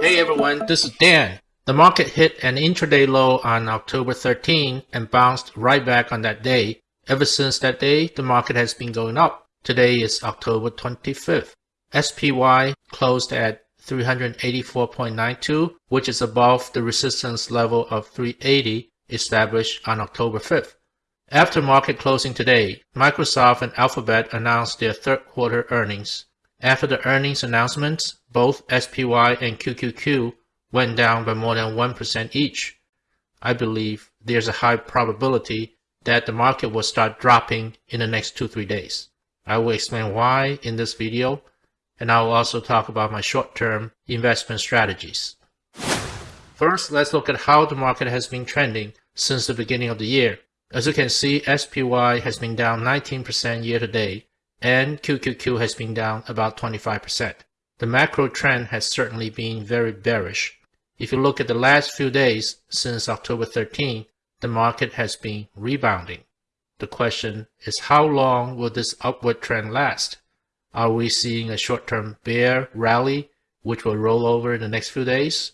Hey everyone, this is Dan. The market hit an intraday low on October 13 and bounced right back on that day. Ever since that day, the market has been going up. Today is October 25th. SPY closed at 384.92, which is above the resistance level of 380 established on October 5th. After market closing today, Microsoft and Alphabet announced their third quarter earnings. After the earnings announcements, both SPY and QQQ went down by more than 1% each. I believe there's a high probability that the market will start dropping in the next 2-3 days. I will explain why in this video, and I will also talk about my short-term investment strategies. First, let's look at how the market has been trending since the beginning of the year. As you can see, SPY has been down 19% year to date, and QQQ has been down about 25%. The macro trend has certainly been very bearish. If you look at the last few days since October 13, the market has been rebounding. The question is how long will this upward trend last? Are we seeing a short-term bear rally which will roll over in the next few days?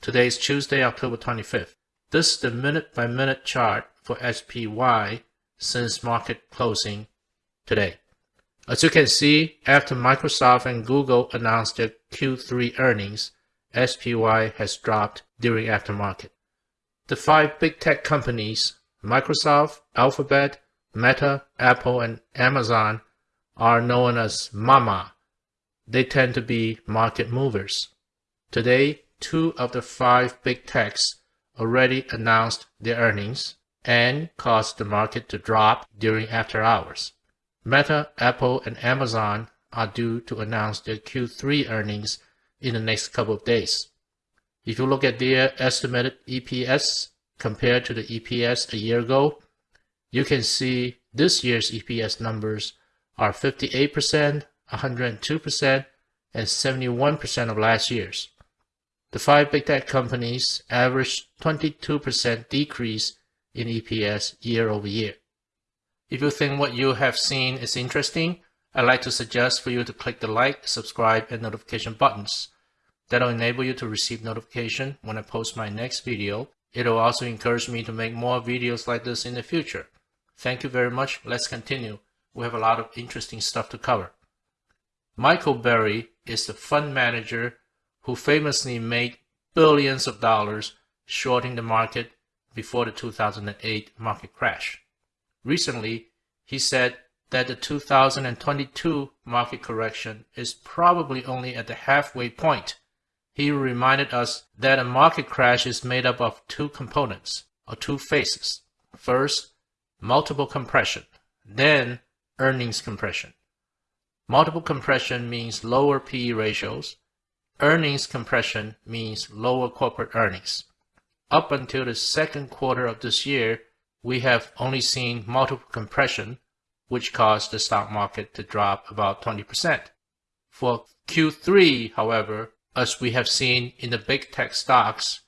Today is Tuesday, October 25th. This is the minute-by-minute -minute chart for SPY since market closing today. As you can see, after Microsoft and Google announced their Q3 earnings, SPY has dropped during aftermarket. The five big tech companies, Microsoft, Alphabet, Meta, Apple, and Amazon, are known as MAMA. They tend to be market movers. Today, two of the five big techs already announced their earnings and caused the market to drop during after hours. Meta, Apple, and Amazon are due to announce their Q3 earnings in the next couple of days. If you look at their estimated EPS compared to the EPS a year ago, you can see this year's EPS numbers are 58%, 102%, and 71% of last year's. The five big tech companies averaged 22% decrease in EPS year over year. If you think what you have seen is interesting, I'd like to suggest for you to click the like, subscribe, and notification buttons. That'll enable you to receive notification when I post my next video. It'll also encourage me to make more videos like this in the future. Thank you very much. Let's continue. We have a lot of interesting stuff to cover. Michael Burry is the fund manager who famously made billions of dollars shorting the market before the 2008 market crash. Recently, he said that the 2022 market correction is probably only at the halfway point. He reminded us that a market crash is made up of two components, or two phases. First, multiple compression, then earnings compression. Multiple compression means lower PE ratios. Earnings compression means lower corporate earnings. Up until the second quarter of this year, we have only seen multiple compression, which caused the stock market to drop about 20%. For Q3, however, as we have seen in the big tech stocks,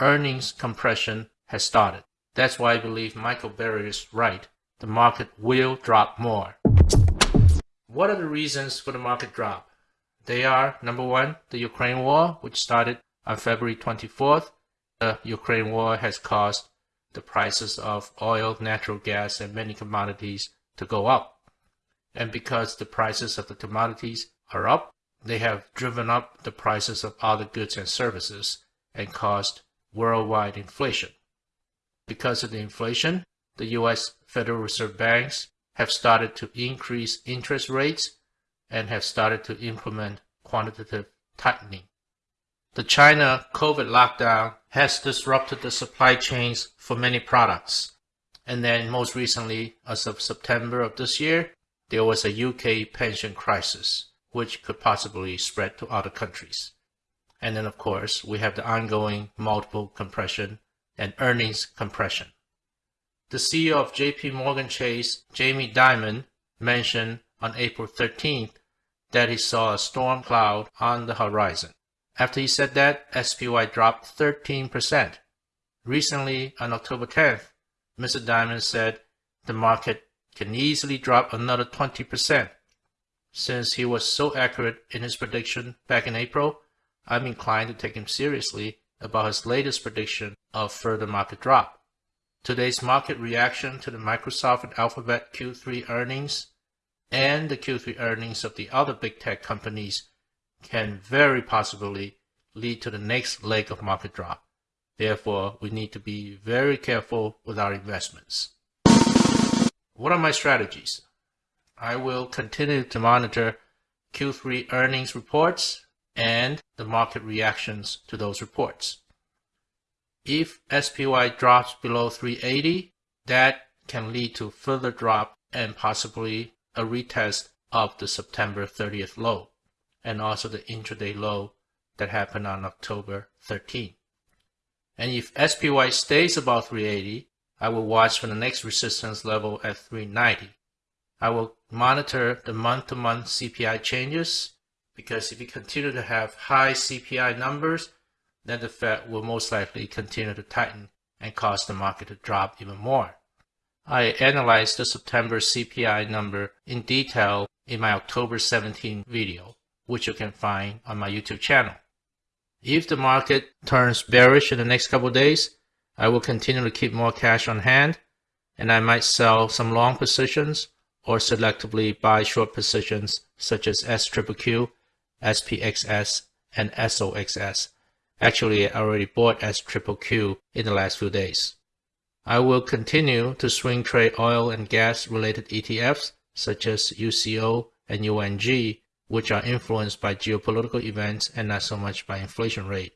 earnings compression has started. That's why I believe Michael Burry is right. The market will drop more. What are the reasons for the market drop? They are, number one, the Ukraine war, which started on February 24th. The Ukraine war has caused the prices of oil, natural gas, and many commodities to go up. And because the prices of the commodities are up, they have driven up the prices of other goods and services and caused worldwide inflation. Because of the inflation, the U.S. Federal Reserve banks have started to increase interest rates and have started to implement quantitative tightening. The China COVID lockdown has disrupted the supply chains for many products. And then most recently, as of September of this year, there was a UK pension crisis, which could possibly spread to other countries. And then of course, we have the ongoing multiple compression and earnings compression. The CEO of JP Morgan Chase, Jamie Dimon, mentioned on April 13th that he saw a storm cloud on the horizon. After he said that, SPY dropped 13%. Recently, on October 10th, Mr. Dimon said the market can easily drop another 20%. Since he was so accurate in his prediction back in April, I'm inclined to take him seriously about his latest prediction of further market drop. Today's market reaction to the Microsoft and Alphabet Q3 earnings and the Q3 earnings of the other big tech companies can very possibly lead to the next leg of market drop. Therefore, we need to be very careful with our investments. What are my strategies? I will continue to monitor Q3 earnings reports and the market reactions to those reports. If SPY drops below 380, that can lead to further drop and possibly a retest of the September 30th low and also the intraday low that happened on October 13. And if SPY stays above 380, I will watch for the next resistance level at 390. I will monitor the month-to-month -month CPI changes because if we continue to have high CPI numbers, then the Fed will most likely continue to tighten and cause the market to drop even more. I analyzed the September CPI number in detail in my October 17 video, which you can find on my YouTube channel. If the market turns bearish in the next couple days, I will continue to keep more cash on hand, and I might sell some long positions or selectively buy short positions such as SQQQ, SPXS, and SOXS. Actually, I already bought SQQQ in the last few days. I will continue to swing trade oil and gas related ETFs such as UCO and UNG, which are influenced by geopolitical events and not so much by inflation rate.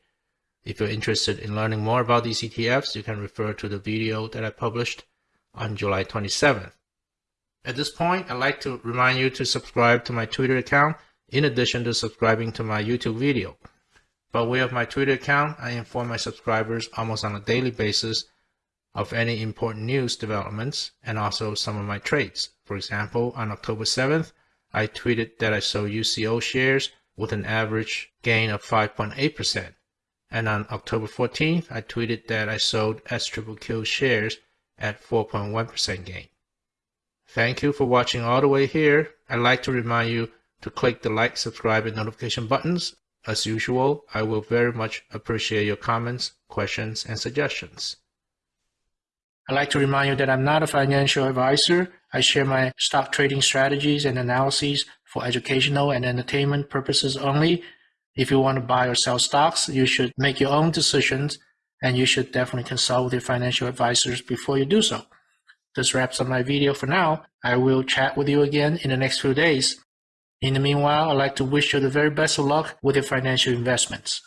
If you're interested in learning more about these ETFs, you can refer to the video that I published on July 27th. At this point, I'd like to remind you to subscribe to my Twitter account in addition to subscribing to my YouTube video. By way of my Twitter account, I inform my subscribers almost on a daily basis of any important news developments and also some of my trades. For example, on October 7th, I tweeted that I sold UCO shares with an average gain of 5.8%. And on October 14th, I tweeted that I sold SQQQ shares at 4.1% gain. Thank you for watching all the way here. I'd like to remind you to click the like, subscribe, and notification buttons. As usual, I will very much appreciate your comments, questions, and suggestions. I'd like to remind you that I'm not a financial advisor. I share my stock trading strategies and analyses for educational and entertainment purposes only. If you want to buy or sell stocks, you should make your own decisions and you should definitely consult with your financial advisors before you do so. This wraps up my video for now. I will chat with you again in the next few days. In the meanwhile, I'd like to wish you the very best of luck with your financial investments.